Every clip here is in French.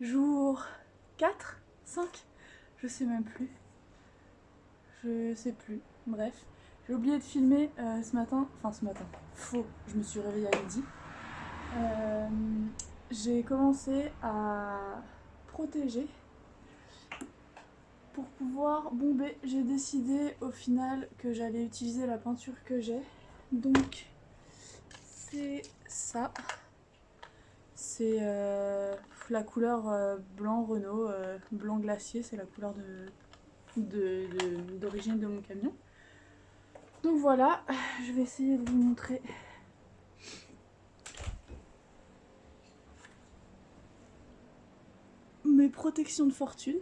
jour 4, 5, je sais même plus. Je sais plus. Bref, j'ai oublié de filmer euh, ce matin. Enfin, ce matin. Faux, je me suis réveillée à midi. Euh, j'ai commencé à protéger pour pouvoir bomber. J'ai décidé au final que j'allais utiliser la peinture que j'ai. Donc, c'est ça. C'est euh, la couleur euh, blanc Renault, euh, blanc glacier, c'est la couleur d'origine de, mon camion. Donc voilà, je vais essayer de vous montrer mes protections de fortune.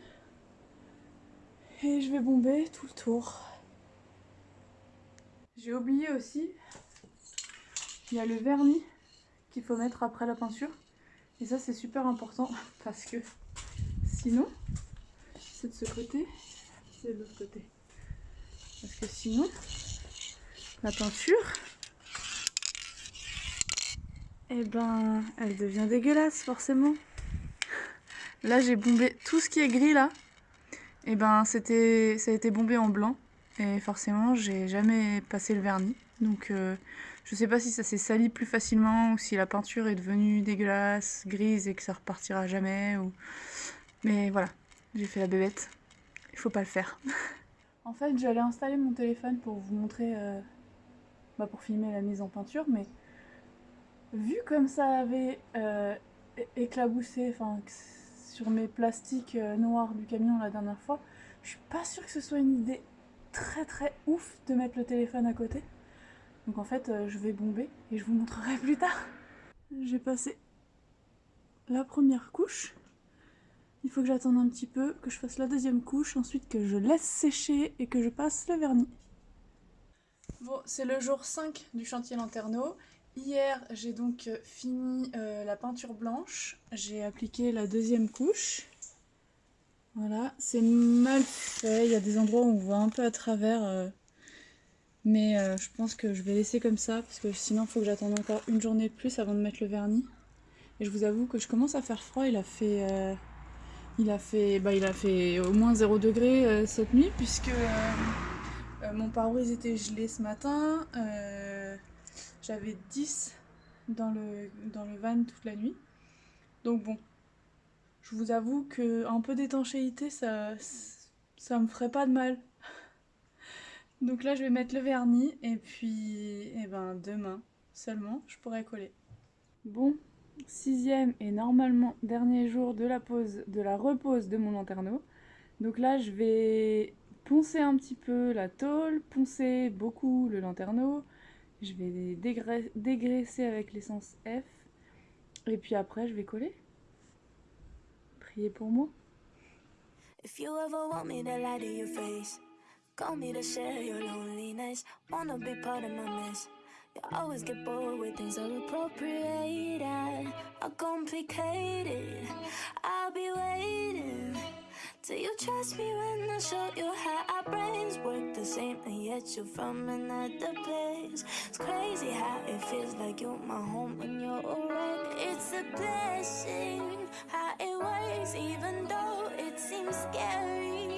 Et je vais bomber tout le tour. J'ai oublié aussi, il y a le vernis qu'il faut mettre après la peinture. Et ça c'est super important parce que sinon, c'est de ce côté, c'est de l'autre côté. Parce que sinon, la peinture, eh ben, elle devient dégueulasse forcément. Là j'ai bombé tout ce qui est gris là. Et eh ben c'était ça a été bombé en blanc. Et forcément j'ai jamais passé le vernis. Donc euh, je sais pas si ça s'est sali plus facilement ou si la peinture est devenue dégueulasse, grise et que ça repartira jamais. Mais voilà, j'ai fait la bébête. Il faut pas le faire. en fait, j'allais installer mon téléphone pour vous montrer, euh, bah, pour filmer la mise en peinture, mais vu comme ça avait euh, éclaboussé sur mes plastiques euh, noirs du camion la dernière fois, je suis pas sûre que ce soit une idée très très ouf de mettre le téléphone à côté. Donc en fait, euh, je vais bomber et je vous montrerai plus tard. J'ai passé la première couche. Il faut que j'attende un petit peu, que je fasse la deuxième couche, ensuite que je laisse sécher et que je passe le vernis. Bon, c'est le jour 5 du chantier Lanterneau. Hier, j'ai donc euh, fini euh, la peinture blanche. J'ai appliqué la deuxième couche. Voilà, c'est mal fait. Il y a des endroits où on voit un peu à travers. Mais euh, je pense que je vais laisser comme ça parce que sinon il faut que j'attende encore une journée de plus avant de mettre le vernis. Et je vous avoue que je commence à faire froid, il a fait, euh, il a fait, bah, il a fait au moins 0 degré euh, cette nuit puisque mon pare-brise était gelé ce matin. J'avais 10 dans le, dans le van toute la nuit. Donc bon, je vous avoue qu'un peu d'étanchéité ça, ça me ferait pas de mal. Donc là, je vais mettre le vernis et puis eh ben, demain seulement, je pourrai coller. Bon, sixième et normalement dernier jour de la pause, de la repose de mon lanterneau. Donc là, je vais poncer un petit peu la tôle, poncer beaucoup le lanterneau. Je vais dégraisser avec l'essence F. Et puis après, je vais coller. Priez pour moi. Call me to share your loneliness. Wanna be part of my mess. You always get bored with things are appropriated, are complicated. I'll be waiting till you trust me when I show you how our brains work the same, and yet you're from another place. It's crazy how it feels like you're my home when you're around. It's a blessing how it works, even though it seems scary.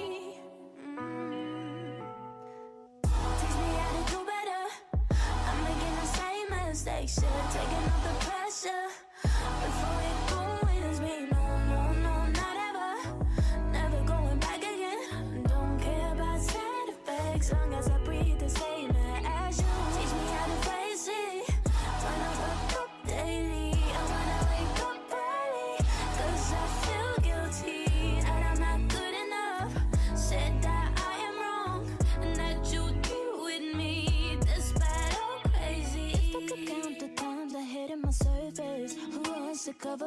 Should've taken off the pressure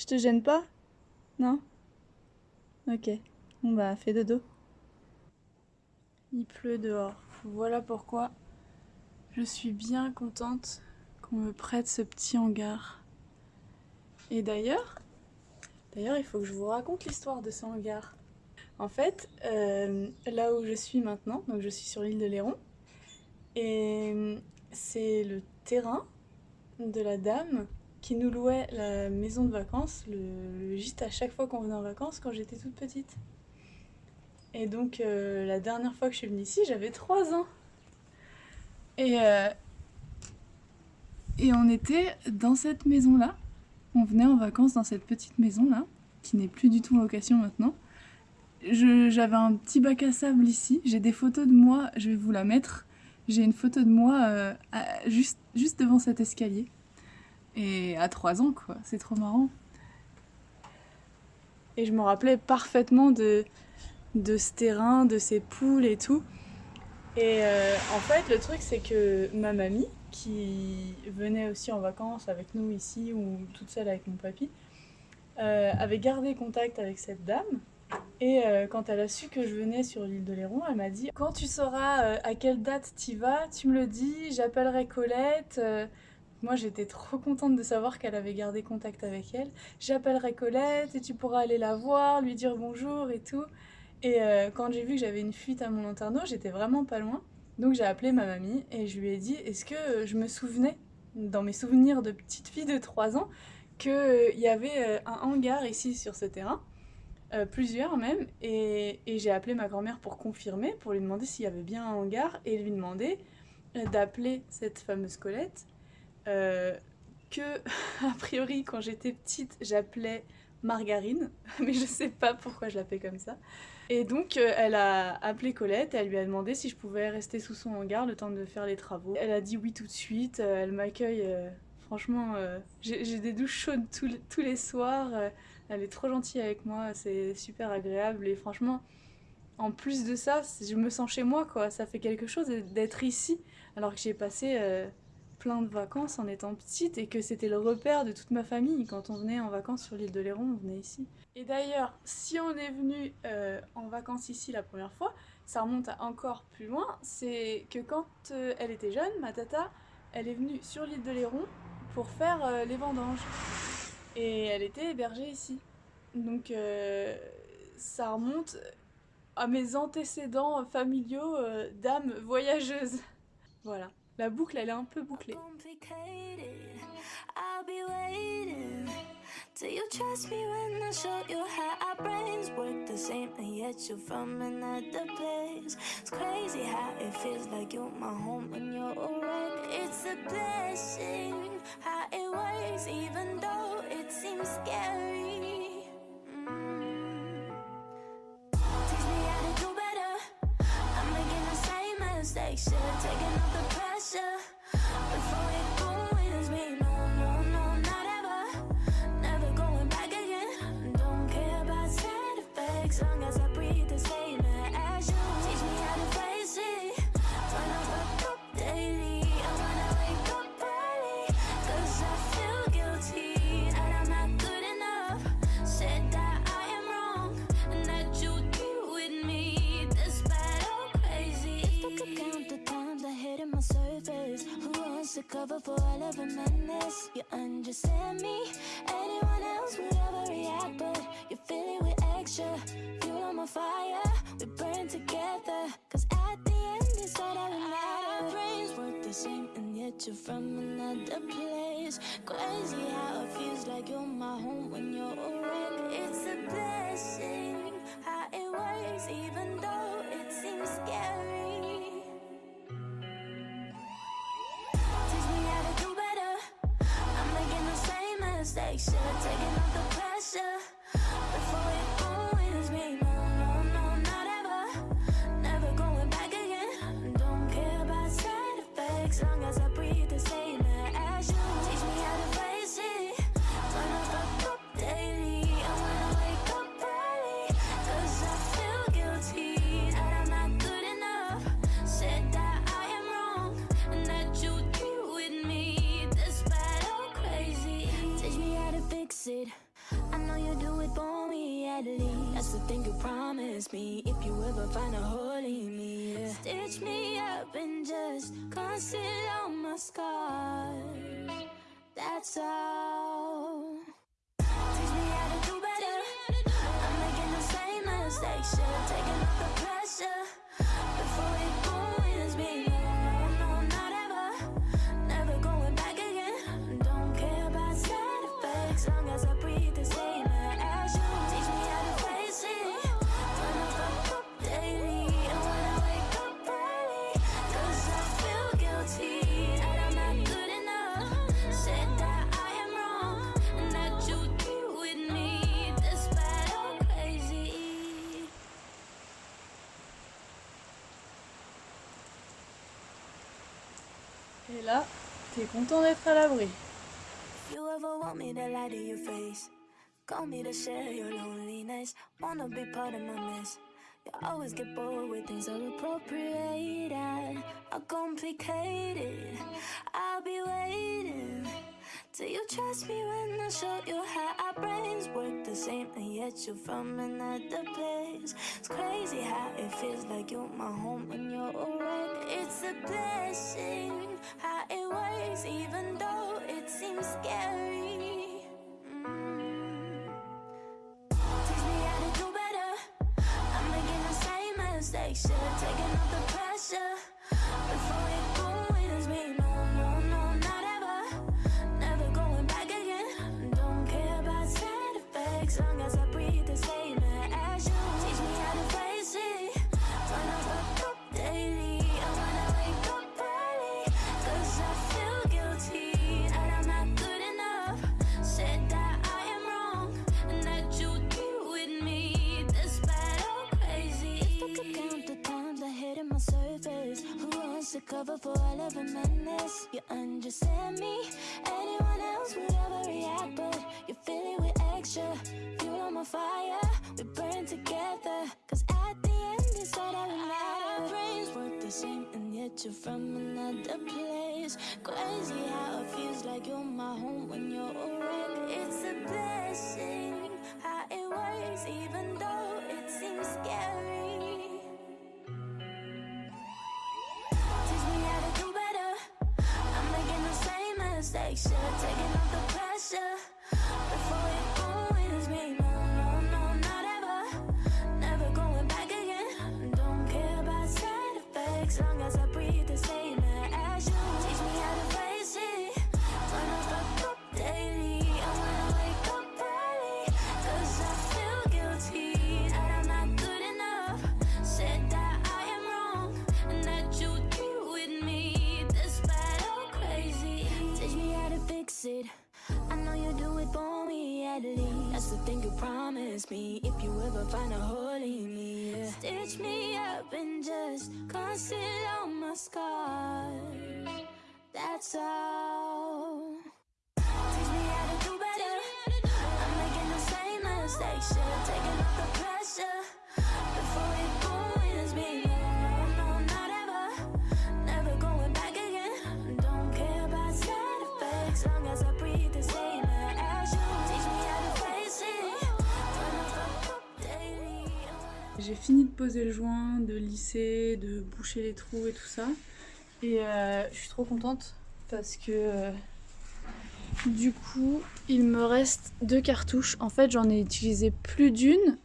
Je te gêne pas? Non? Ok. Bon bah, fais dodo. Il pleut dehors. Voilà pourquoi je suis bien contente qu'on me prête ce petit hangar. Et d'ailleurs, d'ailleurs, il faut que je vous raconte l'histoire de ce hangar. En fait, euh, là où je suis maintenant, donc je suis sur l'île de Léron, et c'est le terrain de la dame qui nous louait la maison de vacances, le, gîte à chaque fois qu'on venait en vacances quand j'étais toute petite. Et donc euh, la dernière fois que je suis venue ici, j'avais 3 ans. Et, euh, et on était dans cette maison-là. On venait en vacances dans cette petite maison-là, qui n'est plus du tout en location maintenant. J'avais un petit bac à sable ici. J'ai des photos de moi, je vais vous la mettre. J'ai une photo de moi euh, juste, juste devant cet escalier. Et à 3 ans, quoi. C'est trop marrant. Et je me rappelais parfaitement de, de ce terrain, de ces poules et tout. Et euh, en fait, le truc, c'est que ma mamie, qui venait aussi en vacances avec nous ici, ou toute seule avec mon papy, euh, avait gardé contact avec cette dame. Et euh, quand elle a su que je venais sur l'île de Léron, elle m'a dit « Quand tu sauras à quelle date tu vas, tu me le dis, j'appellerai Colette. Moi, j'étais trop contente de savoir qu'elle avait gardé contact avec elle. J'appellerai Colette et tu pourras aller la voir, lui dire bonjour et tout. Et euh, quand j'ai vu que j'avais une fuite à mon internat, j'étais vraiment pas loin. Donc j'ai appelé ma mamie et je lui ai dit est-ce que je me souvenais, dans mes souvenirs de petite fille de 3 ans, qu'il euh, y avait euh, un hangar ici sur ce terrain, plusieurs même, et, et j'ai appelé ma grand-mère pour confirmer, pour lui demander s'il y avait bien un hangar, et lui demander d'appeler cette fameuse Colette, que, a priori, quand j'étais petite, j'appelais Margarine, mais je sais pas pourquoi je l'appelais comme ça. Et donc euh, elle a appelé Colette, elle lui a demandé si je pouvais rester sous son hangar le temps de faire les travaux. Elle a dit oui tout de suite, euh, elle m'accueille, euh, franchement, j'ai des douches chaudes tous les, soirs, elle est trop gentille avec moi, c'est super agréable et franchement, en plus de ça, je me sens chez moi quoi, ça fait quelque chose d'être ici alors que j'ai passé plein de vacances en étant petite et que c'était le repère de toute ma famille. Quand on venait en vacances sur l'île de Léron, on venait ici. Et d'ailleurs, si on est venu euh, en vacances ici la première fois, ça remonte à encore plus loin, c'est que quand euh, elle était jeune, ma tata, elle est venue sur l'île de Léron pour faire euh, les vendanges. Et elle était hébergée ici. Donc ça remonte à mes antécédents familiaux d'âmes voyageuses. Voilà. La boucle, elle est un peu bouclée. The? It's crazy how it feels like you're my home when you're awake. It's a blessing how it works even though it seems scary. Mm. Better. I'm making the same don't care side effects. For all of a madness. You understand me? Anyone else would ever react But you feel it with extra Fuel on my fire. We burn together Cause at the end it's all that matters. Brains work the same and yet you're from another place. Crazy how it feels like you're my home when you're awake It's a blessing how it works even though it seems scary Should've taken off the pressure. Before it ruins me No, no, no, not ever. Never going back again. Don't care about side effects Long as Et là, t'es content d'être à l'abri. You ever want me to lie to your face, call me to share your loneliness. Wanna be part of my mess. You always get bored with things are appropriate are complicated. I'll be waiting till you trust me when I show you how our brains work the same, and yet you're from another place. It's crazy how it feels like you're my home when you're around. It's a blessing how it works, even though it seems scary. Mm. Teach me how to do better. I'm making the same mistakes, yeah. Taking off the pressure cover for a madness? You understand me? Anyone else would ever react, but you feel it with extra fuel on my fire. We burn together, cause at the end it's all that will matter. Our brains work the same, and yet you're from another place. Crazy how it feels like you're my home when you're around. It's a blessing how it works, even though it seems scary. station, taking off the pressure. Me. If you ever find a hole in me, yeah. stitch me up and just conceal all my scars. That's all. J'ai fini de poser le joint, de lisser, de boucher les trous et tout ça. Et euh, je suis trop contente parce que euh, du coup, il me reste deux cartouches. En fait, j'en ai utilisé plus d'une,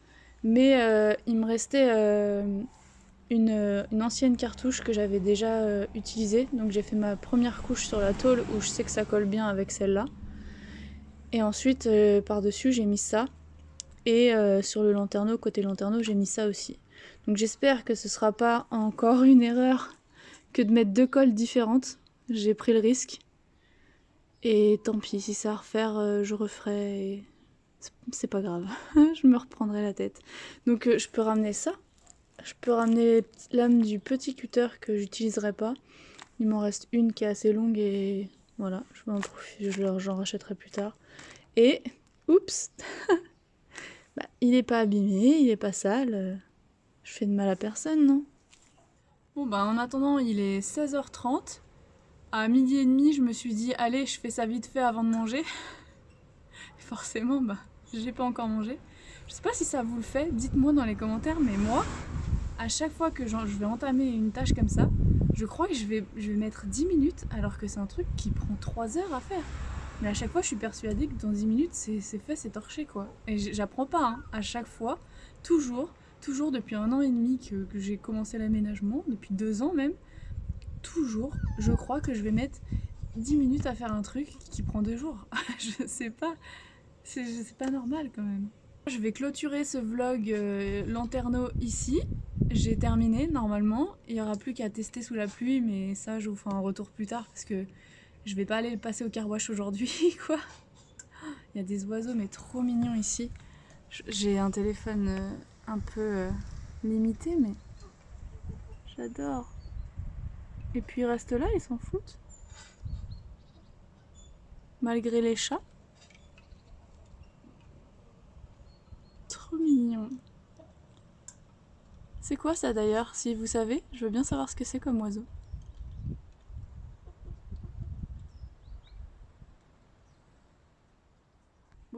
mais euh, il me restait une, ancienne cartouche que j'avais déjà utilisée. Donc j'ai fait ma première couche sur la tôle où je sais que ça colle bien avec celle-là. Et ensuite, par-dessus, j'ai mis ça. Et euh, sur le lanterneau, côté lanterneau, j'ai mis ça aussi. Donc j'espère que ce sera pas encore une erreur que de mettre deux colles différentes. J'ai pris le risque. Et tant pis, si c'est à refaire, euh, je referai. c'est- pas grave, je me reprendrai la tête. Donc euh, je peux ramener ça. Je peux ramener lames du petit cutter que j'utiliserai pas. Il m'en reste une qui est assez longue et voilà, je vais en profiter, je leur- j'en rachèterai plus tard. Et, oups, bah, il est pas abîmé, il est pas sale. euh, Je fais de mal à personne, non? Bon, bah en attendant, il est 16h30. À midi et demi, je me suis dit, allez, je fais ça vite fait avant de manger. Forcément, bah, j'ai pas encore mangé. Je sais pas si ça vous le fait, dites-moi dans les commentaires, mais moi, à chaque fois que je vais entamer une tâche comme ça, je crois que je vais, je vais mettre 10 minutes alors que c'est un truc qui prend 3 heures à faire. Mais à chaque fois, je suis persuadée que dans 10 minutes, c'est fait, c'est torché quoi. Et j'apprends pas, hein. à chaque fois, toujours, toujours depuis un an et demi que, j'ai commencé l'aménagement, depuis deux ans même, toujours, je crois que je vais mettre 10 minutes à faire un truc qui prend deux jours. je sais pas, c'est pas normal quand même. Je vais clôturer ce vlog euh, ici. J'ai terminé normalement. Il n'y aura plus qu'à tester sous la pluie, mais ça je vous ferai un retour plus tard parce que je vais pas aller le passer au carwash aujourd'hui quoi. Il y a des oiseaux mais trop mignons ici. J'ai un téléphone euh, un peu euh, limité mais j'adore. Et puis ils restent là, ils s'en foutent. Malgré les chats. Trop mignon. C'est quoi ça d'ailleurs Si vous savez, je veux bien savoir ce que c'est comme oiseau.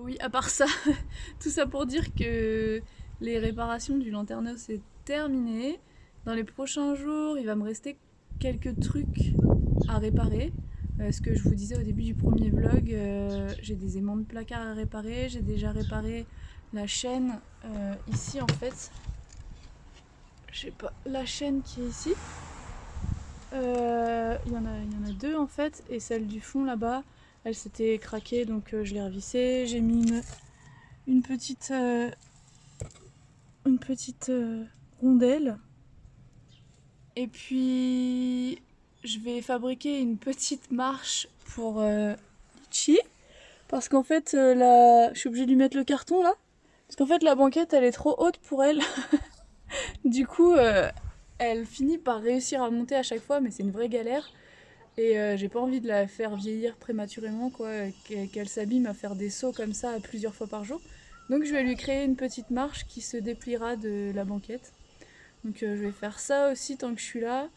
Oui, à part ça, tout ça pour dire que les réparations du lanterneau c'est terminé. Dans les prochains jours, il va me rester quelques trucs à réparer. Euh, ce que je vous disais au début du premier vlog, euh, j'ai des aimants de placard à réparer, j'ai déjà réparé la chaîne euh, ici en fait. Je sais pas, la chaîne qui est ici. Il y, y en a deux en fait, et celle du fond là-bas, elle s'était craquée donc je l'ai revissée. J'ai mis une, petite, une petite rondelle et puis, je vais fabriquer une petite marche pour euh. Parce qu'en fait, euh, là, je suis obligée de lui mettre le carton là. Parce qu'en fait, la banquette, elle est trop haute pour elle. du coup, euh, elle finit par réussir à monter à chaque fois, mais c'est une vraie galère. Et j'ai pas envie de la faire vieillir prématurément, quoi, qu'elle s'abîme à faire des sauts comme ça plusieurs fois par jour. Donc je vais lui créer une petite marche qui se dépliera de la banquette. Donc euh, je vais faire ça aussi tant que je suis là.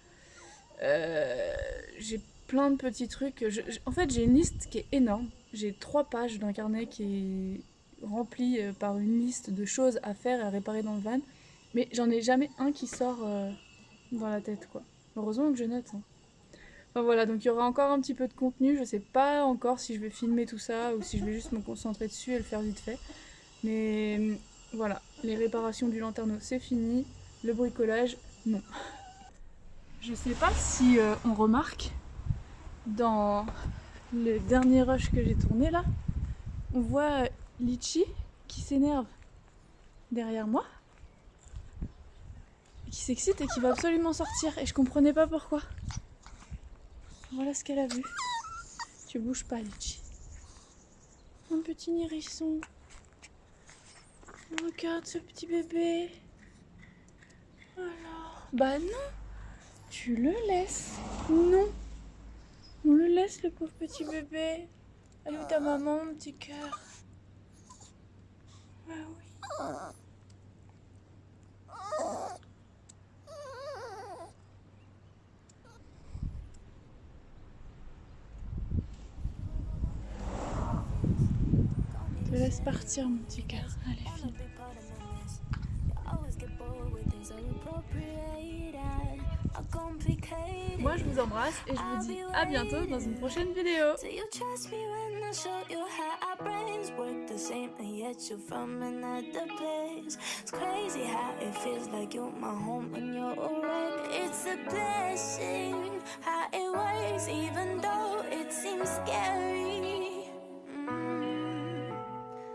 Euh, j'ai plein de petits trucs. en fait, j'ai une liste qui est énorme. J'ai trois pages d'un carnet qui est rempli euh, par une liste de choses à faire et à réparer dans le van. Mais j'en ai jamais un qui sort dans la tête, quoi. Heureusement que je note. Hein. Voilà, donc il y aura encore un petit peu de contenu. Je sais pas encore si je vais filmer tout ça ou si je vais juste me concentrer dessus et le faire vite fait. Mais voilà, les réparations du lanterneau, c'est fini. Le bricolage, non. Je sais pas si euh, on remarque dans le dernier rush que j'ai tourné là, on voit Litchi qui s'énerve derrière moi, qui s'excite et qui va absolument sortir et je comprenais pas pourquoi. Voilà ce qu'elle a vu. Tu bouges pas Litchi. Un petit hérisson. Regarde ce petit bébé. Alors, bah non, tu le laisses. Non, on le laisse le pauvre petit bébé. Est ta maman, mon petit cœur Bah oui. te laisse partir, mon petit cœur. Allez, file. Moi je vous embrasse et je vous dis à bientôt dans une prochaine vidéo. It's a blessing how it works even though it seems scary